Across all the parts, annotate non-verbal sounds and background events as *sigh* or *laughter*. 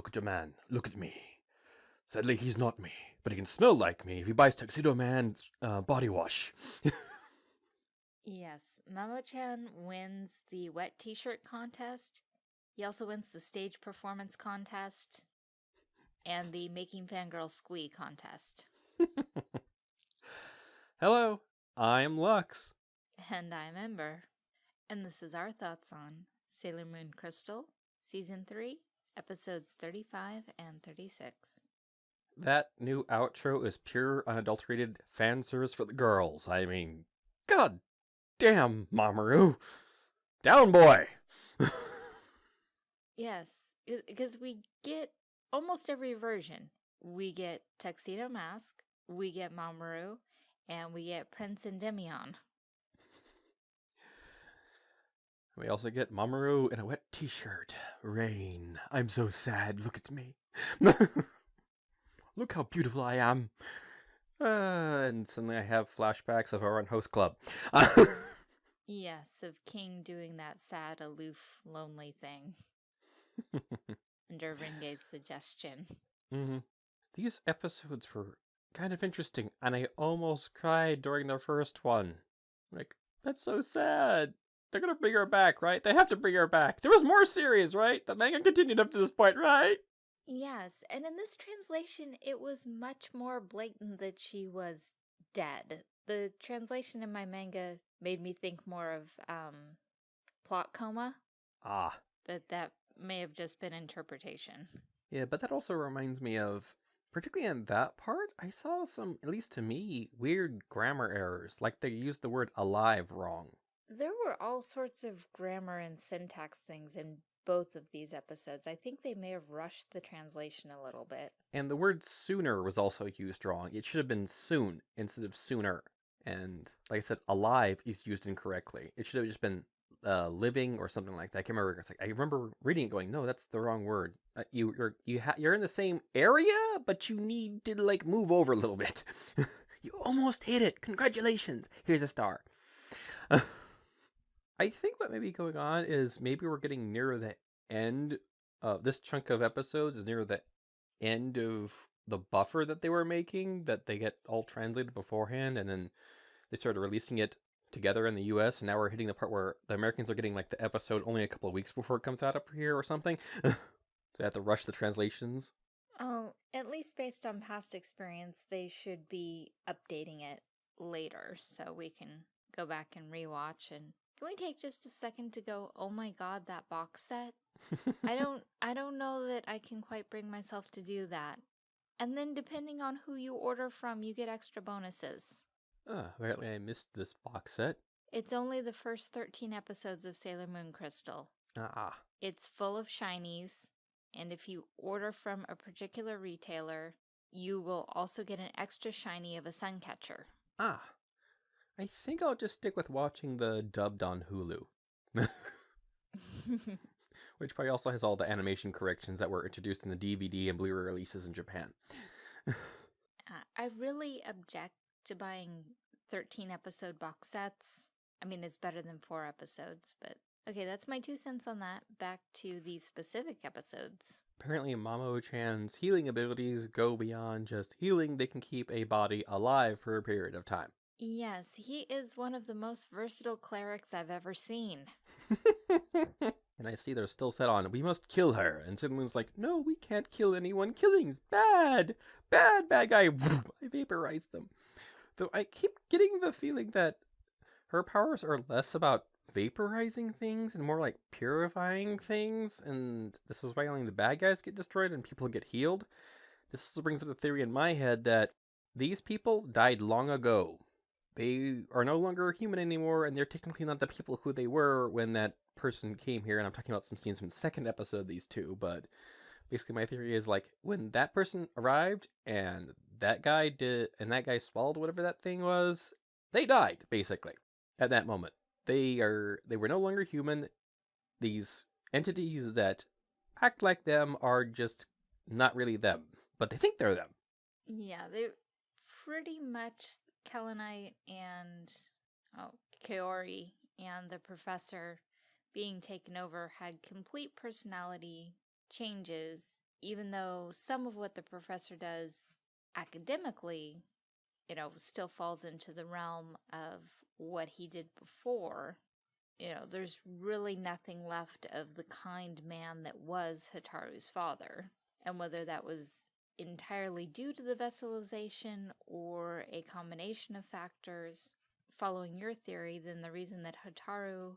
Look at your man. Look at me. Sadly, he's not me, but he can smell like me if he buys Tuxedo Mask's uh, body wash. Yes, Mamo-chan wins the wet t-shirt contest. He also wins the stage performance contest and the making fangirl squee contest. Hello, I'm Lux. And I'm Ember. And this is our thoughts on Sailor Moon Crystal, Season 3, Episodes 35 and 36. That new outro is pure, unadulterated fan service for the girls. I mean, god damn, Mamoru. Down, boy. Yes, because we get almost every version. We get Tuxedo Mask, we get Mamoru, and we get Prince and Endymion. We also get Mamoru in a wet t-shirt. Rain. I'm so sad. Look at me. *laughs* Look how beautiful I am. Uh, and suddenly I have flashbacks of our own host club. *laughs* Yes, of King doing that sad, aloof, lonely thing *laughs* under Renge's suggestion. hmm These episodes were kind of interesting, and I almost cried during the first one. Like, that's so sad. They're gonna bring her back, right? They have to bring her back. There was more series, right? The manga continued up to this point, right? Yes, and in this translation, it was much more blatant that she was dead. The translation in my manga made me think more of um, plot coma, Ah, but that may have just been interpretation. yeah, but that also reminds me of, particularly in that part, I saw some, at least to me, weird grammar errors. Like they used the word alive wrong. There were all sorts of grammar and syntax things in both of these episodes. I think they may have rushed the translation a little bit. And the word sooner was also used wrong. It should have been soon instead of sooner. And like I said, alive is used incorrectly. It should have just been uh, living or something like that. I can't remember. It's like I remember reading it, going, "No, that's the wrong word. Uh, you you're you ha- you're in the same area, but you need to like move over a little bit. *laughs* you almost hit it. Congratulations. Here's a star." *laughs* I think what may be going on is maybe we're getting near the end. Uh, this chunk of episodes is near the end of the buffer that they were making that they get all translated beforehand and then they started releasing it together in the US and now we're hitting the part where the Americans are getting like the episode only a couple of weeks before it comes out up here or something. *laughs* so they have to rush the translations. Oh, at least based on past experience, they should be updating it later so we can go back and rewatch and can we take just a second to go, "Oh my god, that box set?" *laughs* I don't I don't know that I can quite bring myself to do that. And then depending on who you order from, you get extra bonuses. oh, apparently I missed this box set. It's only the first 13 episodes of Sailor Moon Crystal. Ah, It's full of shinies, and if you order from a particular retailer, you will also get an extra shiny of a suncatcher. ah. I think I'll just stick with watching the dubbed on Hulu. *laughs* *laughs* Which probably also has all the animation corrections that were introduced in the DVD and Blu-ray releases in Japan. *laughs* Uh, I really object to buying 13 episode box sets. I mean, it's better than four episodes, but okay, that's my two cents on that. Back to these specific episodes. Apparently, Mamo-chan's healing abilities go beyond just healing. They can keep a body alive for a period of time. Yes, he is one of the most versatile clerics I've ever seen. *laughs* and I see they're still set on, we must kill her. And someone's like, no, we can't kill anyone. Killing's bad. Bad, bad guy. *laughs* I vaporize them. Though I keep getting the feeling that her powers are less about vaporizing things and more like purifying things. And this is why only the bad guys get destroyed and people get healed. This brings up the theory in my head that these people died long ago. They are no longer human anymore, and they're technically not the people who they were when that person came here. And I'm talking about some scenes from the second episode of these two, but basically my theory is like when that person arrived and that guy did and that guy swallowed whatever that thing was, they died, basically, at that moment. They are they were no longer human. These entities that act like them are just not really them, but they think they're them. Yeah, they pretty much Kaolinite and oh, Kaori and the professor being taken over had complete personality changes even though some of what the professor does academically, you know, still falls into the realm of what he did before, you know, there's really nothing left of the kind man that was Hotaru's father. And whether that was entirely due to the vesselization or a combination of factors, following your theory, then the reason that Hotaru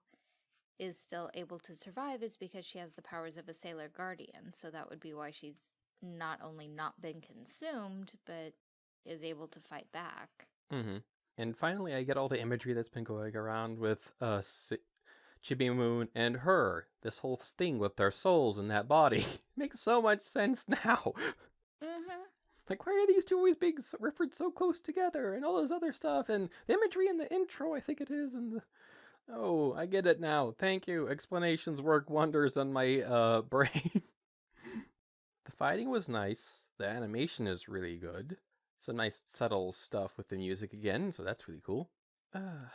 is still able to survive is because she has the powers of a sailor guardian. So that would be why she's not only not been consumed, but is able to fight back. Mm-hmm. And finally, I get all the imagery that's been going around with uh, Chibi Moon and her. This whole thing with their souls in that body *laughs* makes so much sense *laughs* now. Like, why are these two always being referred so close together, and all those other stuff, and the imagery in the intro, I think it is, and the oh, I get it now. Thank you. Explanations work wonders on my uh *laughs* brain. the fighting was nice. The animation is really good. Some nice subtle stuff with the music again, so that's really cool. Uh,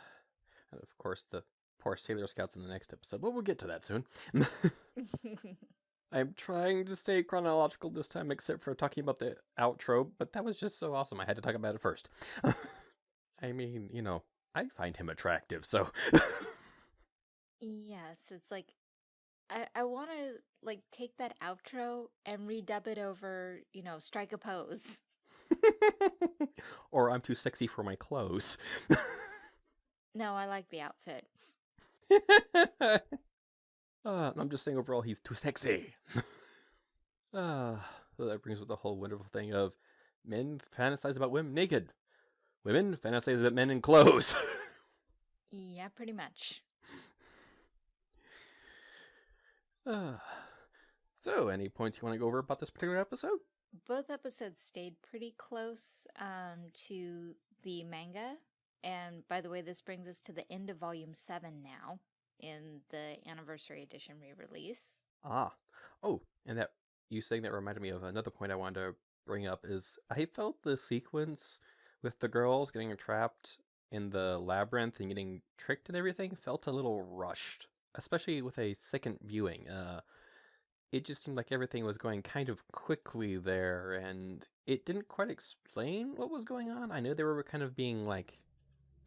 and of course, the poor Sailor Scouts in the next episode, but we'll get to that soon. *laughs* *laughs* I'm trying to stay chronological this time, except for talking about the outro, but that was just so awesome. I had to talk about it first. *laughs* I mean, you know, I find him attractive, so. yes, it's like I I want to like take that outro and redub it over, you know, strike a pose. *laughs* or I'm too sexy for my clothes. no, I like the outfit. *laughs* uh, I'm just saying overall he's too sexy. *laughs* uh, that brings with the whole wonderful thing of men fantasize about women naked. Women fantasize about men in clothes. yeah, pretty much. *laughs* Uh, so, any points you want to go over about this particular episode? Both episodes stayed pretty close um, to the manga and by the way, this brings us to the end of Volume 7 now in the Anniversary Edition re-release. Ah. Oh, and that you saying that reminded me of another point I wanted to bring up is I felt the sequence with the girls getting trapped in the labyrinth and getting tricked and everything felt a little rushed, especially with a second viewing. Uh, it just seemed like everything was going kind of quickly there, and it didn't quite explain what was going on. I know they were kind of being like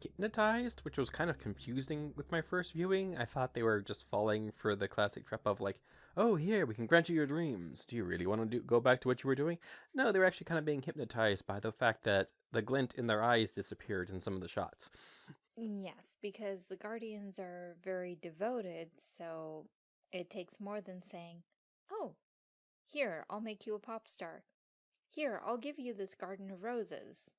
hypnotized, which was kind of confusing with my first viewing. I thought they were just falling for the classic trap of like, oh, here, we can grant you your dreams. Do you really want to do, go back to what you were doing? No, they were actually kind of being hypnotized by the fact that the glint in their eyes disappeared in some of the shots. Yes, because the Guardians are very devoted, so it takes more than saying, oh, here, I'll make you a pop star. Here, I'll give you this garden of roses.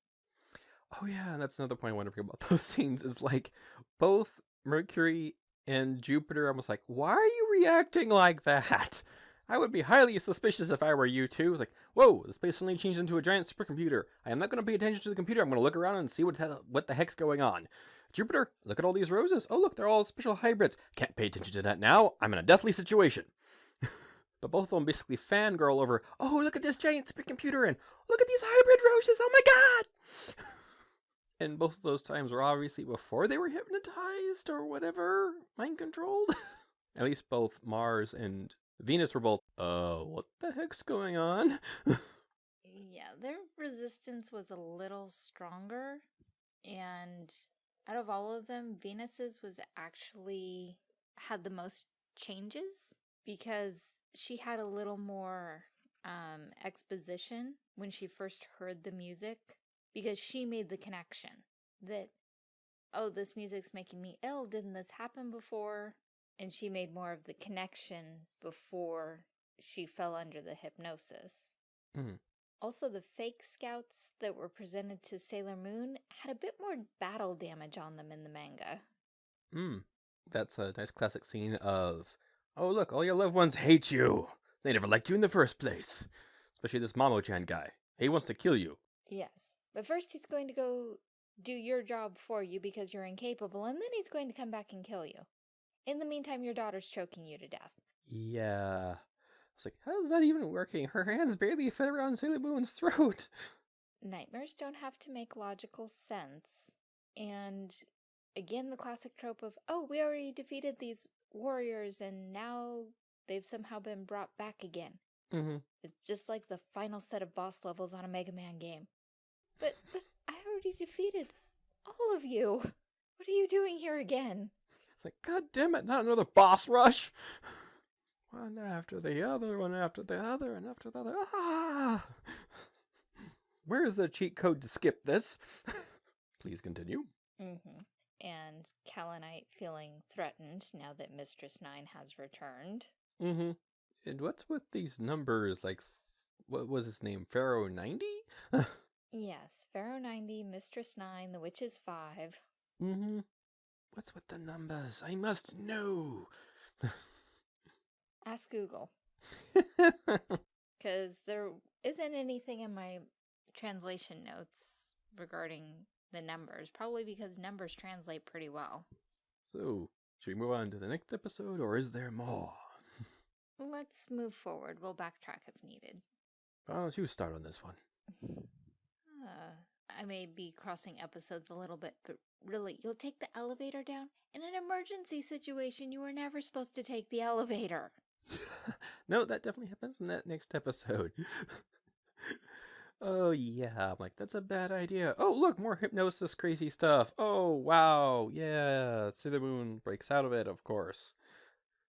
Oh yeah, and that's another point I want to bring about *laughs* those scenes is like both Mercury and Jupiter. Was like, why are you reacting like that? *laughs* I would be highly suspicious if I were you too. It's like, whoa, the space suddenly changed into a giant supercomputer. I am not going to pay attention to the computer. I'm going to look around and see what the, what the heck's going on. Jupiter, look at all these roses. Oh, look, they're all special hybrids. Can't pay attention to that now. I'm in a deathly situation. *laughs* but both of them basically fangirl over, oh, look at this giant supercomputer and look at these hybrid roses. Oh my god. And both of those times were obviously before they were hypnotized or whatever, mind controlled. *laughs* At least both Mars and Venus were both, uh, what the heck's going on? *laughs* yeah, their resistance was a little stronger. And out of all of them, Venus's was actually had the most changes because she had a little more um, exposition when she first heard the music because she made the connection that, oh, this music's making me ill. Didn't this happen before? And she made more of the connection before she fell under the hypnosis. Mm. Also, the fake scouts that were presented to Sailor Moon had a bit more battle damage on them in the manga. Hmm. That's a nice classic scene of, oh, look, all your loved ones hate you. They never liked you in the first place. Especially this Mamo-chan guy. He wants to kill you. Yes. But first he's going to go do your job for you because you're incapable, and then he's going to come back and kill you. In the meantime, your daughter's choking you to death. Yeah. I was like, how is that even working? Her hands barely fit around Sailor Moon's *laughs* throat. Nightmares don't have to make logical sense. And again, the classic trope of, oh, we already defeated these warriors and now they've somehow been brought back again. Mm-hmm. It's just like the final set of boss levels on a Mega Man game. But, but I already defeated all of you. What are you doing here again? It's like, God damn it, not another boss rush. One after the other, one after the other, and after the other. Ah! Where is the cheat code to skip this? *laughs* Please continue. Mm-hmm. And Kaolinite feeling threatened now that Mistress Nine has returned. Mm-hmm. And what's with these numbers? Like, what was his name? Pharaoh 90? *laughs* Yes, Pharaoh 90, Mistress 9, the Witches 5. mm-hmm. What's with the numbers? I must know. *laughs* Ask Google. *laughs* Because there isn't anything in my translation notes regarding the numbers. Probably because numbers translate pretty well. so, should we move on to the next episode, or is there more? *laughs* Let's move forward. We'll backtrack if needed. Why don't you start on this one? I may be crossing episodes a little bit, but really, you'll take the elevator down? In an emergency situation, you were never supposed to take the elevator. *laughs* no, that definitely happens in that next episode. *laughs* oh yeah, I'm like that's a bad idea. Oh look, more hypnosis, crazy stuff. Oh wow, yeah. Sailor Moon breaks out of it, of course.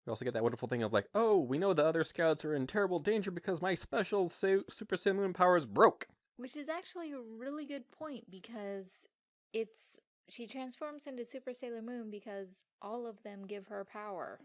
We also get that wonderful thing of like, oh, we know the other scouts are in terrible danger because my special Sa- Super Sailor Moon powers broke. Which is actually a really good point because it's she transforms into Super Sailor Moon because all of them give her power.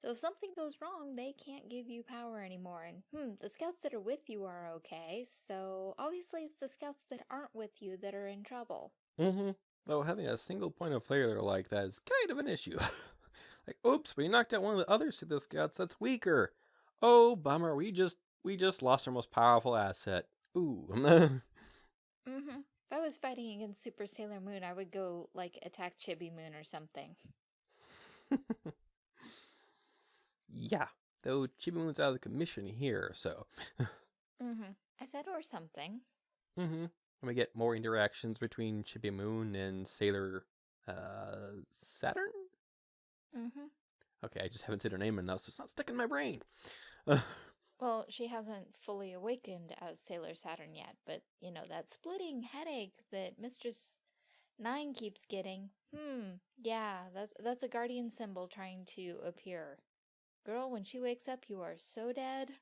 So if something goes wrong, they can't give you power anymore. And hmm, the scouts that are with you are okay. So obviously it's the scouts that aren't with you that are in trouble. Mm-hmm. Though having a single point of failure like that is kind of an issue. *laughs* like, oops, we knocked out one of the other Sith scouts that's weaker. Oh, bummer. We just we just lost our most powerful asset. Ooh. *laughs* Mm-hmm. If I was fighting against Super Sailor Moon, I would go like attack Chibi Moon or something. *laughs* yeah. Though Chibi Moon's out of the commission here, so. *laughs* Mm-hmm. I said or something. mm-hmm. And we get more interactions between Chibi Moon and Sailor uh Saturn? Mm-hmm. Okay, I just haven't said her name enough, so it's not sticking in my brain. Well, she hasn't fully awakened as Sailor Saturn yet, but you know, that splitting headache that Mistress Nine keeps getting. Hmm, yeah, that's that's a guardian symbol trying to appear. Girl, when she wakes up, you are so dead.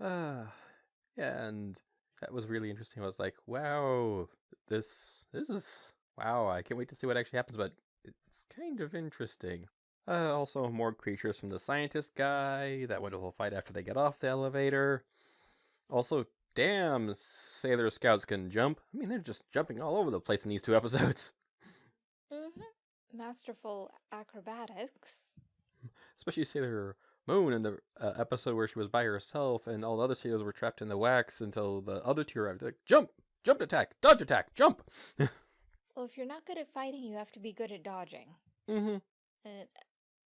uh, *laughs* yeah, and that was really interesting. I was like, wow, this this is wow. I can't wait to see what actually happens, but it's kind of interesting. Uh, also, more creatures from the scientist guy. That wonderful fight after they get off the elevator. Also, damn, Sailor Scouts can jump. I mean, they're just jumping all over the place in these two *laughs* episodes. Mm-hmm. Masterful acrobatics. Especially Sailor Moon in the uh, episode where she was by herself and all the other sailors were trapped in the wax until the other two arrived. They're like, jump! Jump attack! Dodge attack! Jump! *laughs* Well, if you're not good at fighting, you have to be good at dodging. mm-hmm. And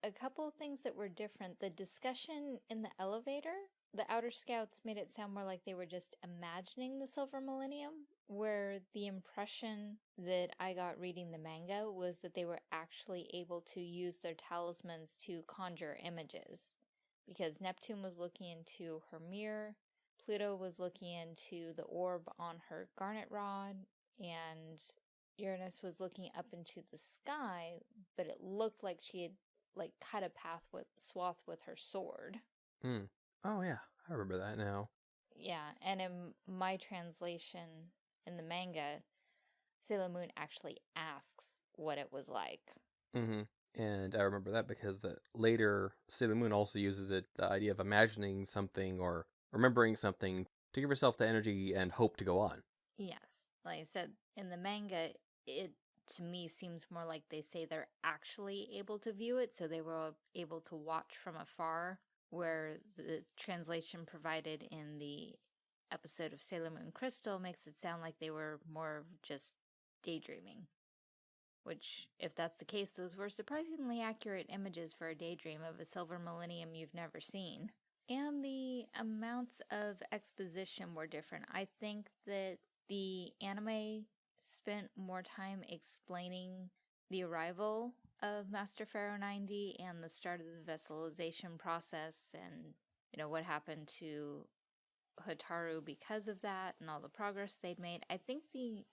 a couple of things that were different. The discussion in the elevator, the Outer Scouts made it sound more like they were just imagining the Silver Millennium, where the impression that I got reading the manga was that they were actually able to use their talismans to conjure images. Because Neptune was looking into her mirror, Pluto was looking into the orb on her garnet rod, and Uranus was looking up into the sky, but it looked like she had like cut a path with swath with her sword. Mm. Oh yeah, I remember that now. Yeah, and in my translation in the manga, Sailor Moon actually asks what it was like. Mm-hmm. And I remember that because the later Sailor Moon also uses it the idea of imagining something or remembering something to give herself the energy and hope to go on. Yes, like I said, in the manga, it to me seems more like they say they're actually able to view it, so they were able to watch from afar, where the translation provided in the episode of Sailor Moon Crystal makes it sound like they were more of just daydreaming. Which, if that's the case, those were surprisingly accurate images for a daydream of a silver millennium you've never seen. And the amounts of exposition were different. I think that the anime spent more time explaining the arrival of Master Pharaoh 90 and the start of the vesselization process and, you know, what happened to Hotaru because of that and all the progress they'd made. I think the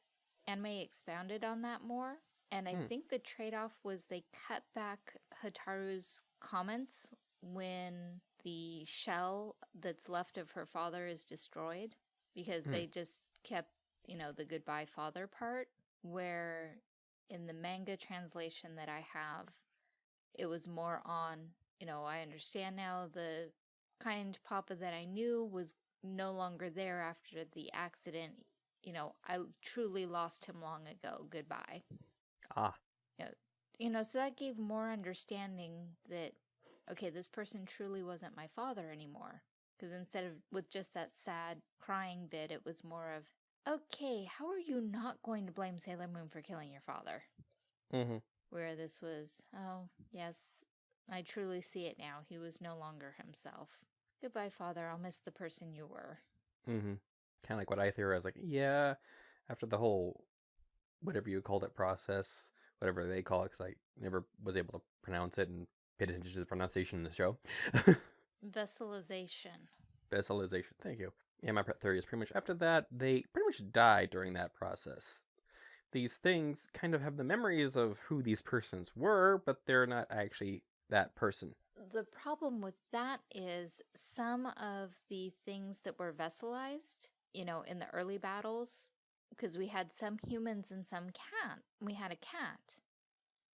anime expounded on that more. And I Hmm. think the trade off was they cut back Hotaru's comments when the shell that's left of her father is destroyed because Hmm. they just kept, you know, the goodbye father part. Where in the manga translation that I have, it was more on, you know, I understand now the kind papa that I knew was no longer there after the accident. You know, I truly lost him long ago. Goodbye. Ah, You know, so that gave more understanding that, okay, this person truly wasn't my father anymore. Because instead of with just that sad crying bit, it was more of, okay, how are you not going to blame Sailor Moon for killing your father? mm-hmm. Where this was, oh, yes, I truly see it now. He was no longer himself. Goodbye, father. I'll miss the person you were. Mm-hmm. Kind of like what I theorized. Like, yeah, after the whole whatever you called it process, whatever they call it, because I never was able to pronounce it and paid attention to the pronunciation in the show. *laughs* Vesselization. Vesselization. Thank you. Yeah, my theory is pretty much after that, they pretty much die during that process. These things kind of have the memories of who these persons were, but they're not actually that person. The problem with that is some of the things that were vesselized, you know, in the early battles, because we had some humans and some cat. We had a cat.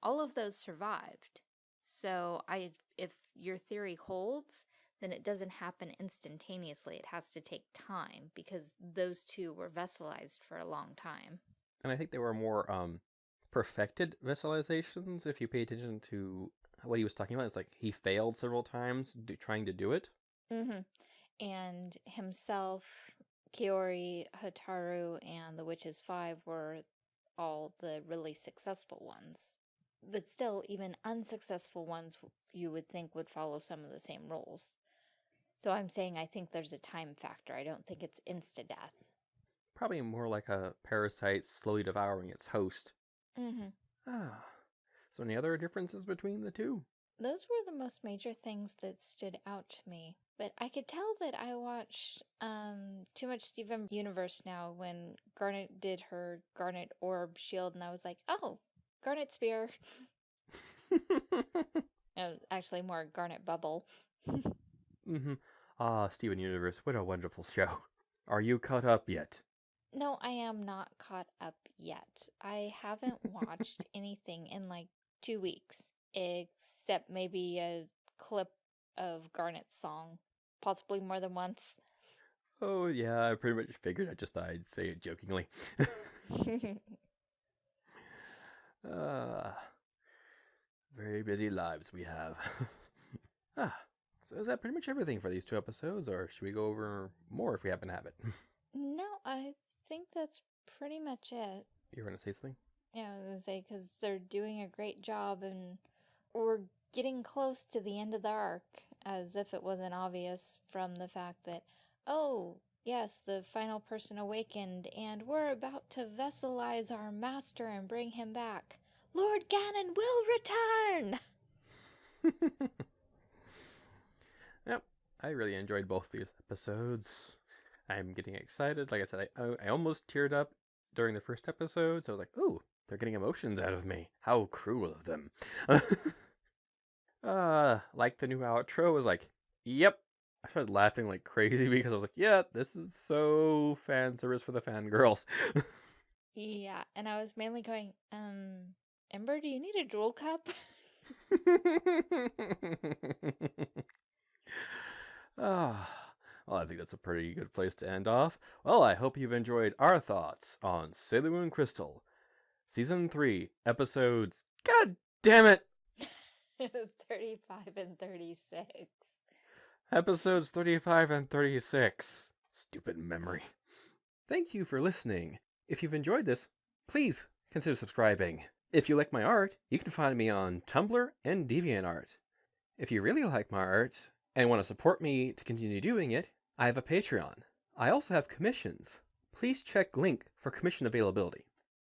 All of those survived. So I if your theory holds, then it doesn't happen instantaneously. It has to take time because those two were vesselized for a long time. And I think they were more um perfected vesselizations if you pay attention to what he was talking about. It's like he failed several times do, trying to do it. Mm-hmm. And himself, Kaori, Hotaru, and the Witches Five were all the really successful ones. But still, even unsuccessful ones you would think would follow some of the same rules. So I'm saying I think there's a time factor. I don't think it's insta death. Probably more like a parasite slowly devouring its host. Mm-hmm. Ah. So any other differences between the two? Those were the most major things that stood out to me. But I could tell that I watched um, too much Steven Universe now when Garnet did her Garnet Orb shield, and I was like, oh, Garnet Spear. no, *laughs* actually, more Garnet Bubble. *laughs* mm-hmm. Ah, Steven Universe, what a wonderful show. *laughs* Are you caught up yet? No, I am not caught up yet. I haven't watched *laughs* anything in like two weeks, except maybe a clip of Garnet's song, possibly more than once. Oh yeah, I pretty much figured. I just thought I'd say it jokingly. *laughs* Ah, very busy lives we have. ah, so is that pretty much everything for these two episodes, or should we go over more if we happen to have it? *laughs* no, I think that's pretty much it. You're gonna say something? Yeah, I was gonna say because they're doing a great job, and we're getting close to the end of the arc, as if it wasn't obvious from the fact that, oh, yes, the final person awakened, and we're about to vesselize our master and bring him back. Lord Ganon will return. *laughs* I really enjoyed both these episodes. I'm getting excited. Like I said, I, I almost teared up during the first episode, so I was like, "Ooh, they're getting emotions out of me. How cruel of them." *laughs* uh, like the new outro was like, "Yep." I started laughing like crazy *laughs* because I was like, "Yeah, this is so fan service for the fangirls." *laughs* yeah, and I was mainly going, um, Ember, do you need a drool cup? Ah, well, I think that's a pretty good place to end off. Well, I hope you've enjoyed our thoughts on Sailor Moon Crystal, Season 3, Episodes. God damn it! *laughs* 35 and 36. Episodes 35 and 36. Stupid memory. Thank you for listening. If you've enjoyed this, please consider subscribing. If you like my art, you can find me on Tumblr and DeviantArt. If you really like my art and want to support me to continue doing it, I have a Patreon. I also have commissions. Please check link for commission availability.